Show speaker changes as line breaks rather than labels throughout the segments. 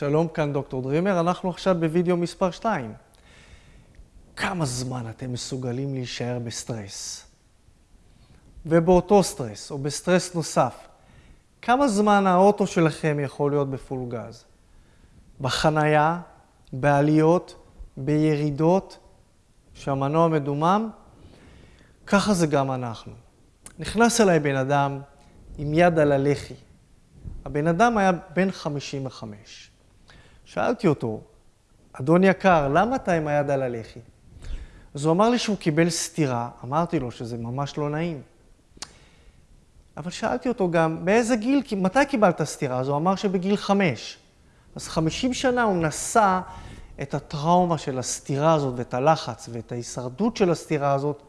שלום, כאן דוקטור דרימר, אנחנו עכשיו בווידאו מספר 2. כמה זמן אתם מסוגלים להישאר בסטרס? ובאותו סטרס, או בסטרס נוסף, כמה זמן האוטו שלכם יכול להיות בפול גז? בחנייה, בעליות, בירידות, שהמנוע מדומם? ככה זה גם אנחנו. נכנס אליי בן אדם עם יד על הלחי. הבן אדם היה בן 55. שאלתי אותו, אדון יקר, למה אתה עם היד על הלחי? אז הוא אמר לי שהוא קיבל סטירה, אמרתי לו שזה ממש לא נעים. אבל שאלתי אותו גם, באיזה גיל, מתי קיבלת סטירה? אז הוא אמר שבגיל חמש. אז חמישים שנה הוא נשא את הטראומה של הסטירה הזאת ואת הלחץ ואת ההישרדות של הסטירה הזאת,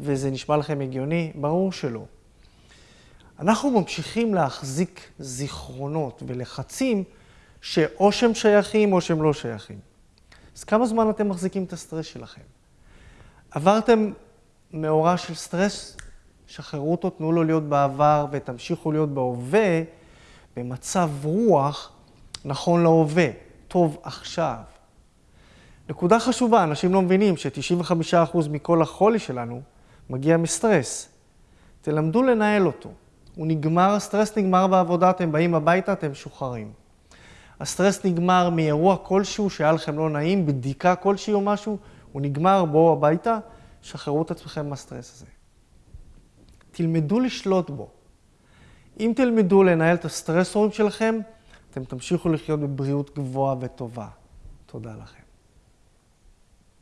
וזה נשמע לכם הגיוני? ברור שלא. אנחנו ממשיכים להחזיק זיכרונות ולחצים שאו שהם שייכים או שהם לא שייכים. אז כמה זמן אתם מחזיקים את הסטרס שלכם? עברתם מאורע של סטרס, שחררו אותו, תנו לו להיות בעבר ותמשיכו להיות בהווה, במצב רוח נכון להווה, טוב עכשיו. נקודה חשובה, אנשים לא מבינים ש-95% מכל החולי שלנו מגיע מסטרס. תלמדו לנהל אותו. הוא נגמר, הסטרס נגמר בעבודה, אתם באים הביתה, אתם משוחררים. הסטרס נגמר מאירוע כלשהו שהיה לכם לא נעים, בדיקה כלשהי או משהו, הוא נגמר, בואו הביתה, שחררו את עצמכם מהסטרס הזה. תלמדו לשלוט בו. אם תלמדו לנהל את הסטרסורים שלכם, אתם תמשיכו לחיות בבריאות גבוהה וטובה. תודה לכם.